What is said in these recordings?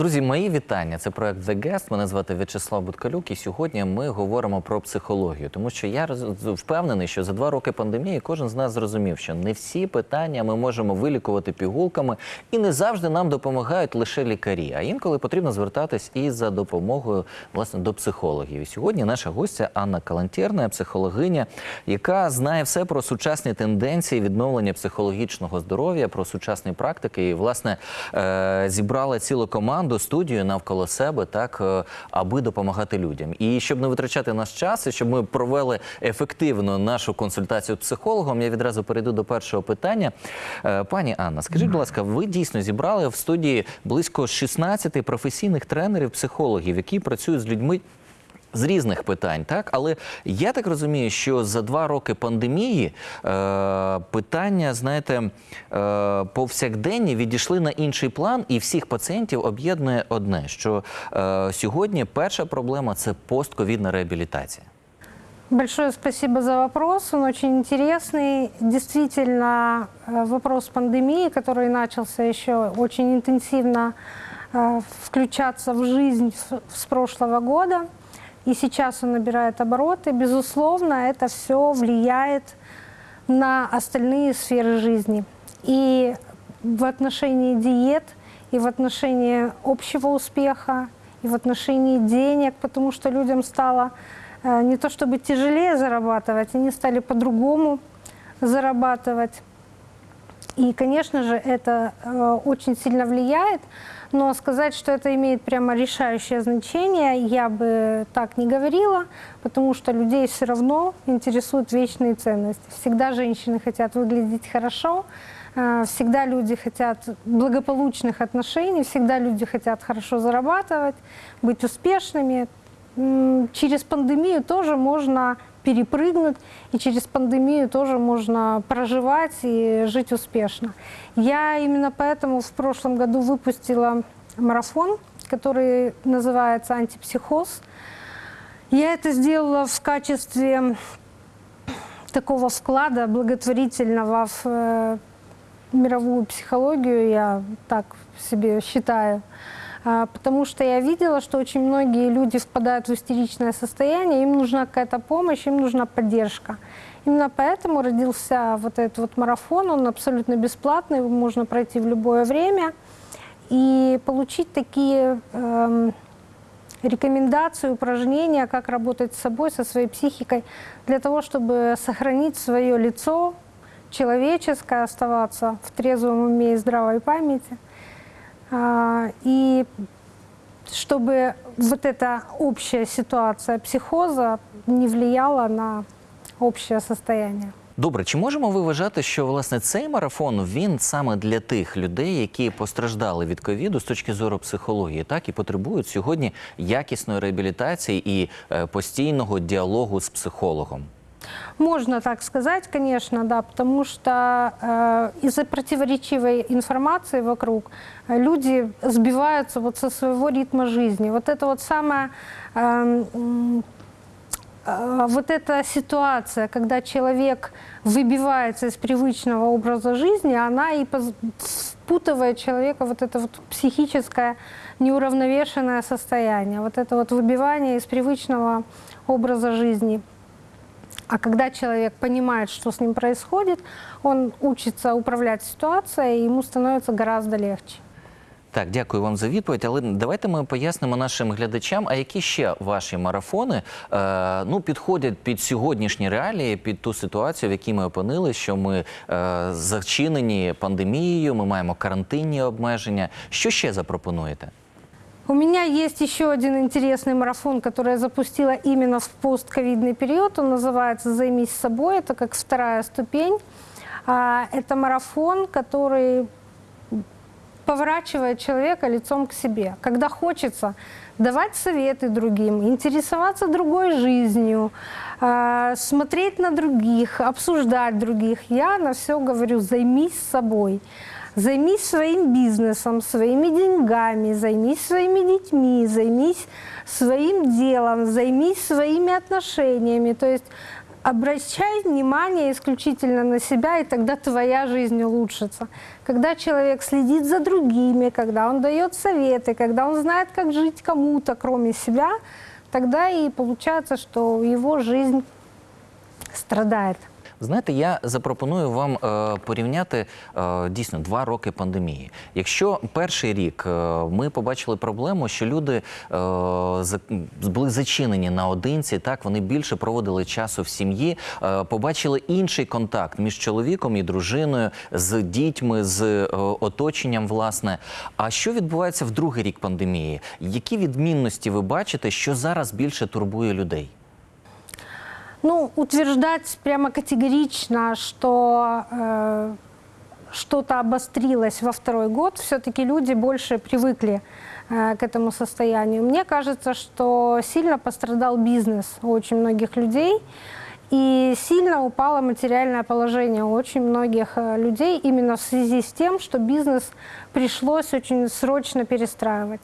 Друзі, мої вітання. Це проект The Guest. Мене звати В'ячеслав Буткалюк. І сьогодні ми говоримо про психологію, тому що я впевнений, що за два роки пандемії кожен з нас зрозумів, що не всі питання ми можемо вилікувати пігулками, і не завжди нам допомагають лише лікарі. А інколи потрібно звертатись і за допомогою власне до психологів. І сьогодні наша гостя Анна Калантєрна, психологиня, яка знає все про сучасні тенденції відновлення психологічного здоров'я, про сучасні практики. І власне е, зібрала цілу команду студію навколо себе, так е, аби допомагати людям. І щоб не витрачати наш час, і щоб ми провели ефективно нашу консультацію з психологом, я відразу перейду до першого питання. Е, Пані Анна, скажіть, будь ласка, ви дійсно зібрали в студії близько 16 професійних тренерів, психологів, які працюють з людьми З різних питань, так але я так розумію, що за два роки пандемії е, питання, знаєте, е, повсякденні відійшли на інший план, і всіх пацієнтів об'єднує одне: що е, сьогодні перша проблема це постковідна реабілітація. Большое спасибо за вопрос. Он очень интересный. Действительно, э, вопрос пандемии, который начался еще очень интенсивно э, включаться в жизнь с- с прошлого года, и сейчас он набирает обороты, безусловно, это все влияет на остальные сферы жизни. И в отношении диет, и в отношении общего успеха, и в отношении денег, потому что людям стало э, не то чтобы тяжелее зарабатывать, они стали по-другому зарабатывать. И, конечно же, это э, очень сильно влияет, но сказать, что это имеет прямо решающее значение, я бы так не говорила, потому что людей все равно интересуют вечные ценности. Всегда женщины хотят выглядеть хорошо, э, всегда люди хотят благополучных отношений, всегда люди хотят хорошо зарабатывать, быть успешными. Через пандемию тоже можно перепрыгнуть, и через пандемию тоже можно проживать и жить успешно. Я именно поэтому в прошлом году выпустила марафон, который называется «Антипсихоз». Я это сделала в качестве такого вклада благотворительного в э, мировую психологию, я так себе считаю. А, Потому что я видела, что очень многие люди впадают в истеричное состояние, им нужна какая-то помощь, им нужна поддержка. Именно поэтому родился вот этот вот марафон, он абсолютно бесплатный, его можно пройти в любое время и получить такие эм, рекомендации, упражнения, как работать с собой, со своей психикой, для того, чтобы сохранить свое лицо человеческое, оставаться в трезвом уме и здравой памяти. И чтобы вот эта общая ситуация психоза не влияла на общее состояние. Добре, чи можемо ви вважати, що власне цей марафон він саме для тих людей, які постраждали від ковіду з точки зору психології, так і потребують сьогодні якісної реабілітації і е, постійного діалогу з психологом? Можно так сказать, конечно, да, потому что э, из-за противоречивой информации вокруг э, люди сбиваются вот со своего ритма жизни. Вот это вот самое эм, э, вот эта ситуация, когда человек выбивается из привычного образа жизни, она и впутывает человека вот это вот психическое неуравновешенное состояние, вот это вот выбивание из привычного образа жизни. А когда человек понимает, что с ним происходит, он учится управлять ситуацией, и ему становится гораздо легче. Так, дякую вам за відповідь. Але давайте ми пояснимо нашим глядачам, а які ще ваші марафони е, ну, підходять під сьогоднішні реалії, під ту ситуацію, в якій ми опинилися, що ми е, зачинені пандемією, ми маємо карантинні обмеження. Що ще запропонуєте? У меня есть еще один интересный марафон, который я запустила именно в постковидный период. Он называется «Займись собой». Это как вторая ступень. А, Это марафон, который поворачивает человека лицом к себе. Когда хочется давать советы другим, интересоваться другой жизнью, а, смотреть на других, обсуждать других, я на все говорю «займись собой». Займись своим бизнесом, своими деньгами, займись своими детьми, займись своим делом, займись своими отношениями. То есть обращай внимание исключительно на себя, и тогда твоя жизнь улучшится. Когда человек следит за другими, когда он дает советы, когда он знает, как жить кому-то, кроме себя, тогда и получается, что его жизнь страдает. Знаєте, я запропоную вам е, порівняти е, дійсно два роки пандемії. Якщо перший рік е, ми побачили проблему, що люди е, за- були зачинені наодинці, так вони більше проводили часу в сім'ї, е, побачили інший контакт між чоловіком і дружиною, з дітьми, з е, оточенням, власне. А що відбувається в другий рік пандемії? Які відмінності ви бачите, що зараз більше турбує людей? Ну, утверждать прямо категорично, что э, что-то обострилось во второй год, все-таки люди больше привыкли э, к этому состоянию. Мне кажется, что сильно пострадал бизнес у очень многих людей. И сильно упало материальное положение у очень многих э, людей именно в связи с тем, что бизнес пришлось очень срочно перестраивать.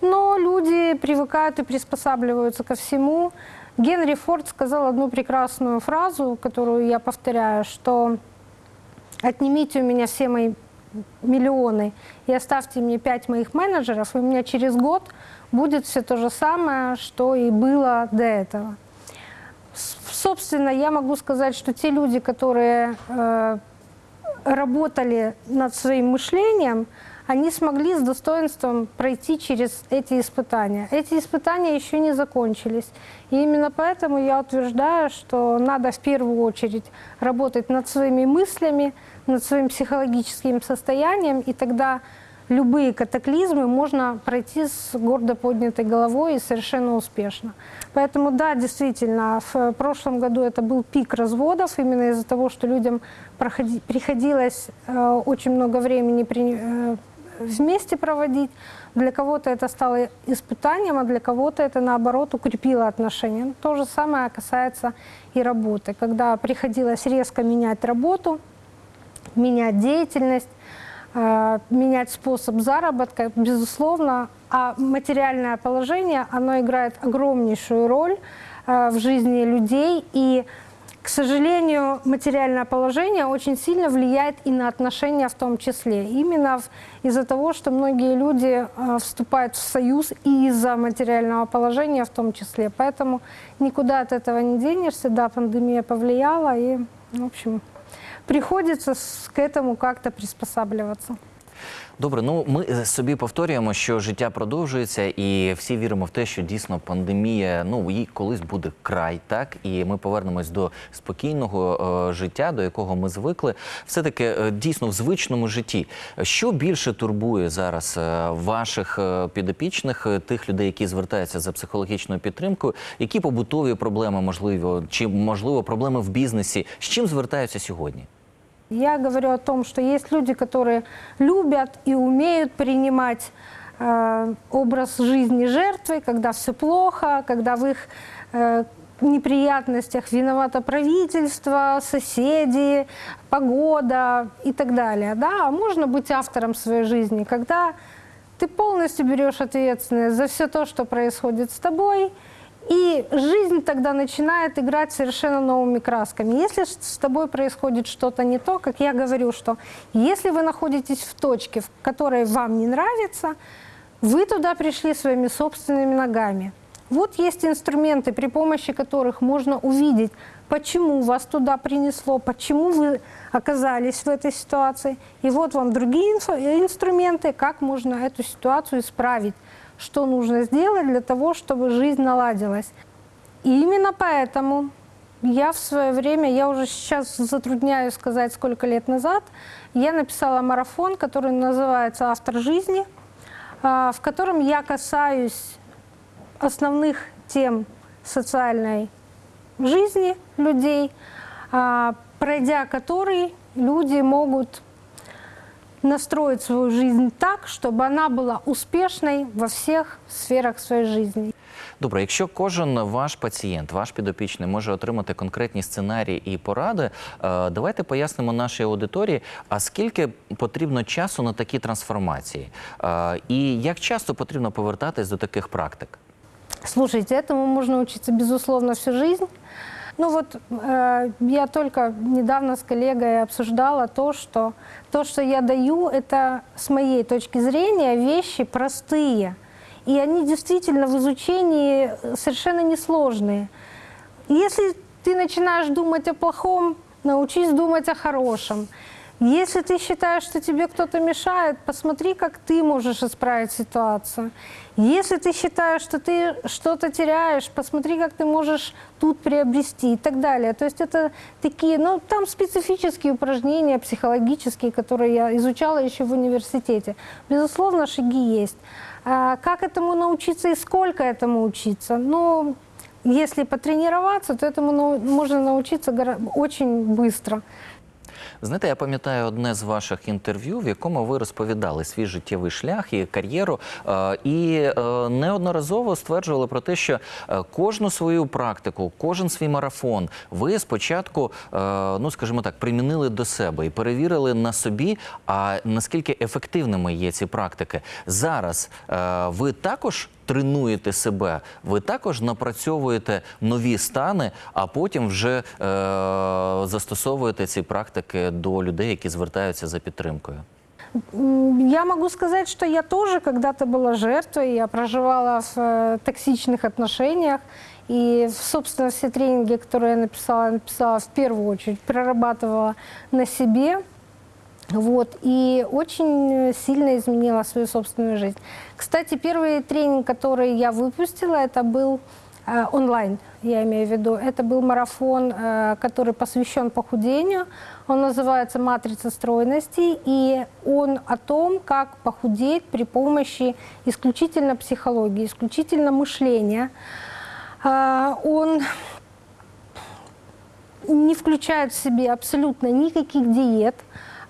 Но люди привыкают и приспосабливаются ко всему. Генри Форд сказал одну прекрасную фразу, которую я повторяю, что отнимите у меня все мои миллионы и оставьте мне пять моих менеджеров, и у меня через год будет все то же самое, что и было до этого. Собственно, я могу сказать, что те люди, которые э, работали над своим мышлением, они смогли с достоинством пройти через эти испытания. Эти испытания еще не закончились. И именно поэтому я утверждаю, что надо в первую очередь работать над своими мыслями, над своим психологическим состоянием, и тогда любые катаклизмы можно пройти с гордо поднятой головой и совершенно успешно. Поэтому да, действительно, в прошлом году это был пик разводов, именно из-за того, что людям приходилось э, очень много времени э, вместе проводить. Для кого-то это стало испытанием, а для кого-то это, наоборот, укрепило отношения. То же самое касается и работы. Когда приходилось резко менять работу, менять деятельность, э, менять способ заработка, безусловно, а материальное положение, оно играет огромнейшую роль э, в жизни людей, и, к сожалению, материальное положение очень сильно влияет и на отношения в том числе. Именно из-за того, что многие люди э, вступают в союз и из-за материального положения в том числе. Поэтому никуда от этого не денешься. Да, пандемия повлияла, и, в общем, приходится к этому как-то приспосабливаться. Добре, ну ми е, собі повторюємо, що життя продовжується, і всі віримо в те, що дійсно пандемія, ну їй колись буде край, так і ми повернемось до спокійного е, життя, до якого ми звикли. Все таки е, дійсно в звичному житті. Що більше турбує зараз е, ваших е, підопічних, е, тих людей, які звертаються за психологічною підтримкою? Які побутові проблеми можливо, чи можливо проблеми в бізнесі? З чим звертаються сьогодні? Я говорю о том, что есть люди, которые любят и умеют принимать э, образ жизни жертвы, когда все плохо, когда в их э, неприятностях виновато правительство, соседи, погода и так далее. Да? А можно быть автором своей жизни, когда ты полностью берешь ответственность за все то, что происходит с тобой, и жизнь тогда начинает играть совершенно новыми красками. Если с тобой происходит что-то не то, как я говорю, что если вы находитесь в точке, в которой вам не нравится, вы туда пришли своими собственными ногами. Вот есть инструменты, при помощи которых можно увидеть, почему вас туда принесло, почему вы оказались в этой ситуации. И вот вам другие инструменты, как можно эту ситуацию исправить, что нужно сделать для того, чтобы жизнь наладилась. И именно поэтому я в свое время, я уже сейчас затрудняюсь сказать, сколько лет назад, я написала марафон, который называется «Автор жизни», а, в котором я касаюсь основных тем социальной жизни людей, а, пройдя который люди могут настроить свою жизнь так, чтобы она была успешной во всех сферах своей жизни. Добре, якщо кожен ваш пацієнт, ваш підопічний може отримати конкретні сценарії і поради, е, давайте пояснимо нашій аудиторії, а скільки потрібно часу на такі трансформації, Е, і як часто потрібно повертатись до таких практик? Слушайте, этому можно учиться, безусловно, всю жизнь. Ну вот э, я только недавно с коллегой обсуждала то, что то, что я даю, это с моей точки зрения вещи простые. И они действительно в изучении совершенно несложные. Если ты начинаешь думать о плохом, научись думать о хорошем. Если ты считаешь, что тебе кто-то мешает, посмотри, как ты можешь исправить ситуацию. Если ты считаешь, что ты что-то теряешь, посмотри, как ты можешь тут приобрести и так далее. То есть это такие, ну, там специфические упражнения психологические, которые я изучала еще в университете. Безусловно, шаги есть. А как этому научиться и сколько этому учиться? Ну, если потренироваться, то этому можно научиться очень быстро. Знаєте, я пам'ятаю одне з ваших інтерв'ю, в якому ви розповідали свій життєвий шлях і кар'єру, е, і е, неодноразово стверджували про те, що е, кожну свою практику, кожен свій марафон ви спочатку, ну скажімо так, примінили до себе і перевірили на собі, а наскільки ефективними є ці практики. Зараз ви також тренуєте себе, ви також напрацьовуєте нові стани, а потім вже е, застосовуєте ці практики до людей, які звертаються за підтримкою. М, Я могу сказать, что я тоже когда-то была жертвой, я проживала в э, токсичных отношениях. И, собственно, все тренинги, которые я написала, я написала в первую очередь, прорабатывала на себе. Вот, и очень э, сильно изменила свою собственную жизнь. Кстати, первый тренинг, который я выпустила, это был э, онлайн, я имею в виду. Это был марафон, э, который посвящен похудению. Он называется «Матрица стройности», и он о том, как похудеть при помощи исключительно психологии, исключительно мышления. А, Он не включает в себе абсолютно никаких диет.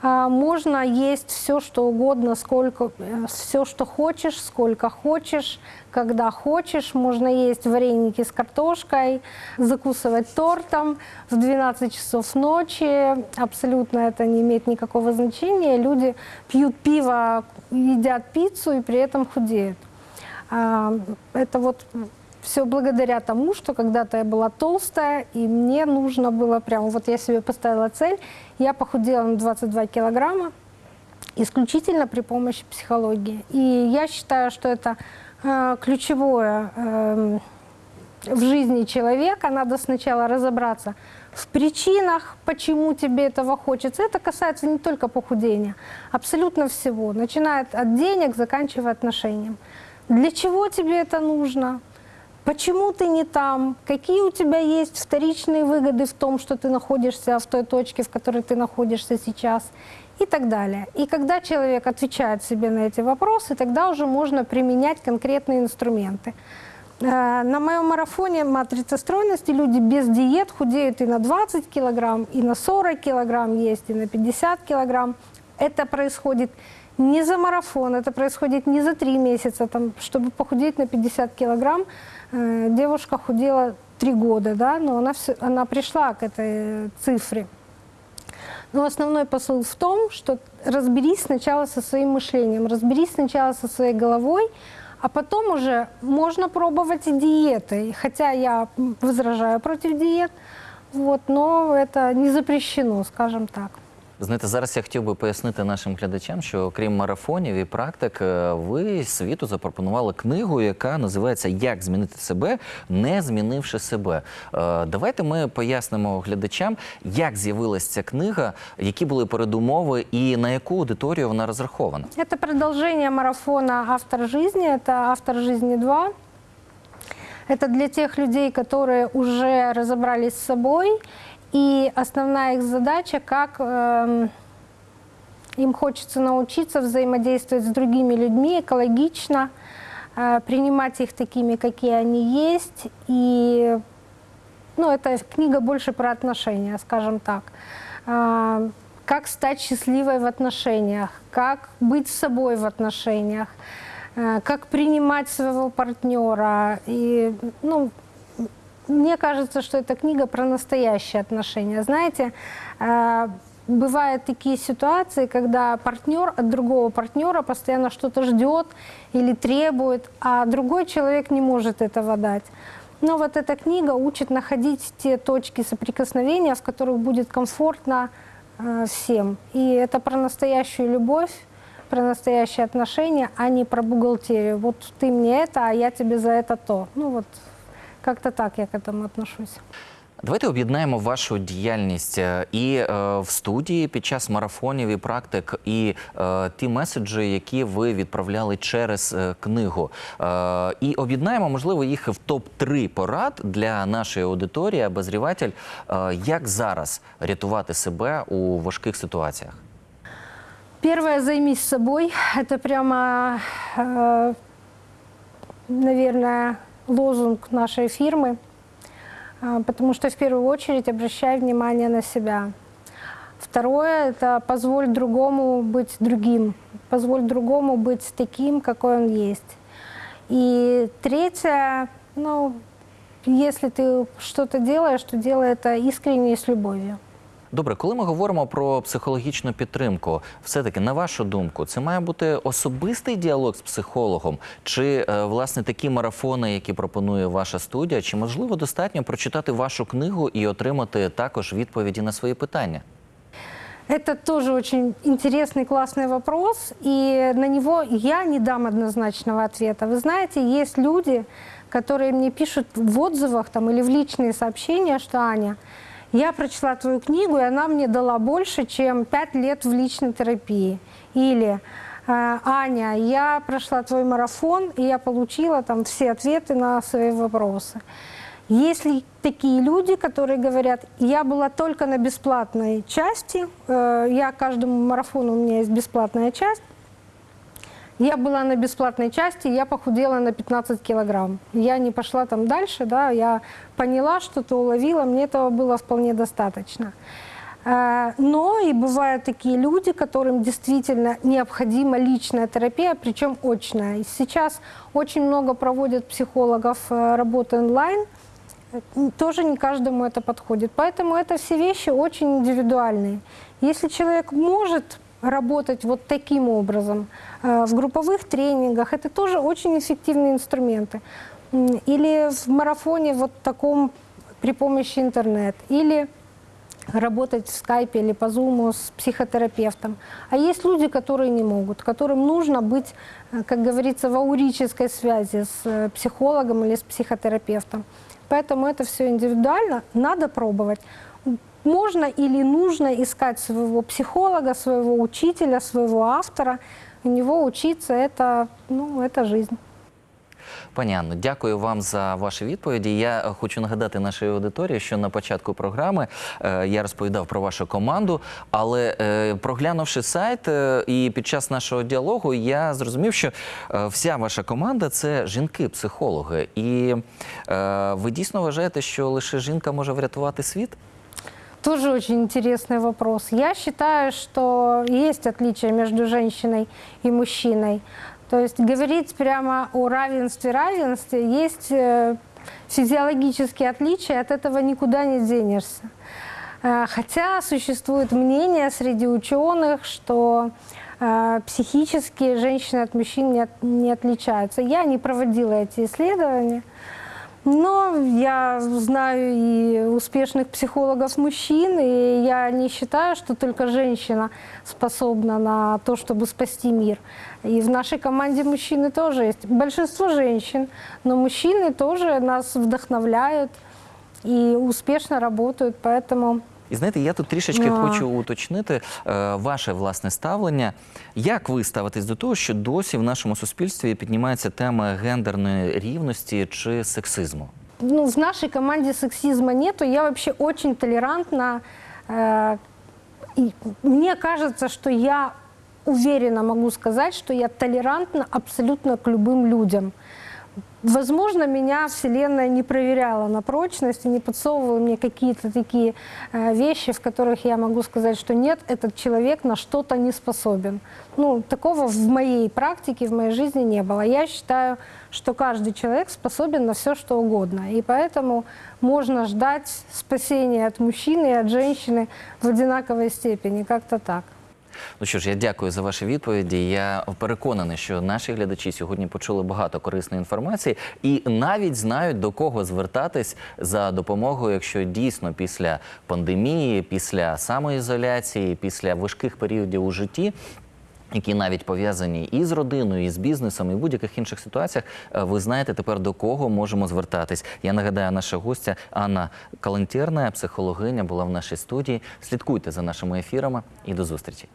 А, Можно есть все, что угодно, сколько, все, что хочешь, сколько хочешь, когда хочешь. Можно есть вареники с картошкой, закусывать тортом в 12 часов ночи. Абсолютно это не имеет никакого значения. Люди пьют пиво, едят пиццу и при этом худеют. А, Это вот все благодаря тому, что когда-то я была толстая, и мне нужно было прямо, вот я себе поставила цель, я похудела на 22 килограмма исключительно при помощи психологии. И я считаю, что это э, ключевое эм, в жизни человека. Надо сначала разобраться в причинах, почему тебе этого хочется. Это касается не только похудения, абсолютно всего. Начиная от денег, заканчивая отношением. Для чего тебе это нужно? Почему ты не там? Какие у тебя есть вторичные выгоды в том, что ты находишься в той точке, в которой ты находишься сейчас? И так далее. И когда человек отвечает себе на эти вопросы, тогда уже можно применять конкретные инструменты. Э, На моем марафоне «Матрица стройности» люди без диет худеют и на 20 килограмм, и на 40 килограмм есть, и на 50 килограмм. Это происходит не за марафон, это происходит не за три месяца. Там, чтобы похудеть на 50 килограмм, э, девушка худела три года, да, но она, всё- она пришла к этой цифре. Но основной посыл в том, что разберись сначала со своим мышлением, разберись сначала со своей головой, а потом уже можно пробовать и диеты. Хотя я возражаю против диет, вот, но это не запрещено, скажем так. Знаєте, зараз я хотів би пояснити нашим глядачам, що окрім марафонів і практик, е, ви світу запропонували книгу, яка називається Як змінити себе, не змінивши себе. Е, Давайте ми пояснимо глядачам, як з'явилася ця книга, які були передумови і на яку аудиторію вона розрахована. Это продолжение марафона «Автор жизни», это «Автор жизни 2». Это для тех людей, которые уже разобрались с собой, и основная их задача, как эм, им хочется научиться взаимодействовать с другими людьми экологично, э, принимать их такими, какие они есть, и ну, это книга больше про отношения, скажем так. А, Как стать счастливой в отношениях, как быть собой в отношениях, э, как принимать своего партнера. И, ну, мне кажется, что эта книга про настоящие отношения. Знаете, э, бывают такие ситуации, когда партнер от другого партнера постоянно что-то ждет или требует, а другой человек не может этого дать. Но вот эта книга учит находить те точки соприкосновения, в которых будет комфортно э, всем. И это про настоящую любовь, про настоящие отношения, а не про бухгалтерию. Вот ты мне это, а я тебе за это то. Ну вот как-то так я к этому отношусь. Давайте об'єднаємо вашу діяльність е, і е, в студії під час марафонів і практик, і е, ті меседжі, які ви відправляли через е, книгу. Е, і об'єднаємо, можливо, їх в топ 3 порад для нашої аудиторії, обозріватель, е, як зараз рятувати себе у важких ситуаціях. Первое, займись собой. Это прямо, э, наверное, лозунг нашей фирмы. А, Потому что в первую очередь обращай внимание на себя. Второе – это позволь другому быть другим. Позволь другому быть таким, какой он есть. И третье, ну, если ты что-то делаешь, то делай это искренне и с любовью. Добре, коли ми говоримо про психологічну підтримку, все-таки на вашу думку, це має бути особистий діалог з психологом, чи е, власне такі марафони, які пропонує ваша студія, чи можливо достатньо прочитати вашу книгу і отримати також відповіді на свої питання? Это тоже очень интересный, классный вопрос, и на него я не дам однозначного ответа. Вы знаете, есть люди, которые мне пишут в отзывах там, или в личные сообщения, что Аня, я прочла твою книгу, и она мне дала больше, чем пять лет в личной терапии. Или «Э, Аня, я прошла твой марафон, и я получила там все ответы на свои вопросы. Есть ли такие люди, которые говорят, я была только на бесплатной части, э, я каждому марафону у меня есть бесплатная часть, я была на бесплатной части, я похудела на 15 килограмм. Я не пошла там дальше, да, я поняла, что-то уловила, мне этого было вполне достаточно. Э, Но и бывают такие люди, которым действительно необходима личная терапия, причем очная. Сейчас очень много проводят психологов э, работы онлайн, тоже не каждому это подходит. Поэтому это все вещи очень индивидуальные. Если человек может работать вот таким образом э, в групповых тренингах, это тоже очень эффективные инструменты. Или в марафоне вот таком при помощи интернет. Или работать в скайпе или по зуму с психотерапевтом. А есть люди, которые не могут, которым нужно быть, э, как говорится, в аурической связи с э, психологом или с психотерапевтом. Поэтому это все индивидуально, надо пробовать. Можно или нужно искать своего психолога, своего учителя, своего автора. У него учиться это, ну, это жизнь. Пані Анно, дякую вам за ваші відповіді. Я хочу нагадати нашій аудиторії, що на початку програми е, я розповідав про вашу команду, але е, проглянувши сайт е, і під час нашого діалогу, я зрозумів, що вся ваша команда це жінки-психологи. І ви дійсно вважаєте, що лише жінка може врятувати світ? Тоже очень интересный вопрос. Я считаю, что есть отличие между женщиной и мужчиной. То есть говорить прямо о равенстве, равенстве, есть э, физиологические отличия, от этого никуда не денешься. Э, Хотя существует мнение среди ученых, что э, психически женщины от мужчин не, не отличаются. Я не проводила эти исследования. Но я знаю и успешных психологов мужчин, и я не считаю, что только женщина способна на то, чтобы спасти мир. И в нашей команде мужчины тоже есть. Большинство женщин, но мужчины тоже нас вдохновляют и успешно работают, поэтому І знаєте, я тут трішечки А. хочу уточнити е, ваше власне ставлення. Як ви ставитесь до того, що досі в нашому суспільстві піднімається тема гендерної рівності чи сексизму? ну, в нашей команде сексизма нету. Я вообще очень толерантна. э, и мне кажется, что я уверенно могу сказать, что я толерантна абсолютно к любым людям. Возможно, меня Вселенная не проверяла на прочность и не подсовывала мне какие-то такие э, вещи, в которых я могу сказать, что нет, этот человек на что-то не способен. Ну, такого в моей практике, в моей жизни не было. Я считаю, что каждый человек способен на все, что угодно. И поэтому можно ждать спасения от мужчины и от женщины в одинаковой степени, как-то так. Ну що ж, я дякую за ваші відповіді. Я переконаний, що наші глядачі сьогодні почули багато корисної інформації і навіть знають до кого звертатись за допомогою, якщо дійсно після пандемії, після самоізоляції, після важких періодів у житті. Які навіть пов'язані і з родиною, і з бізнесом, і в будь-яких інших ситуаціях, е, ви знаєте тепер до кого можемо звертатись. Я нагадаю, наша гостя Анна Калантєрна, психологиня, була в нашій студії. Слідкуйте за нашими ефірами і до зустрічі.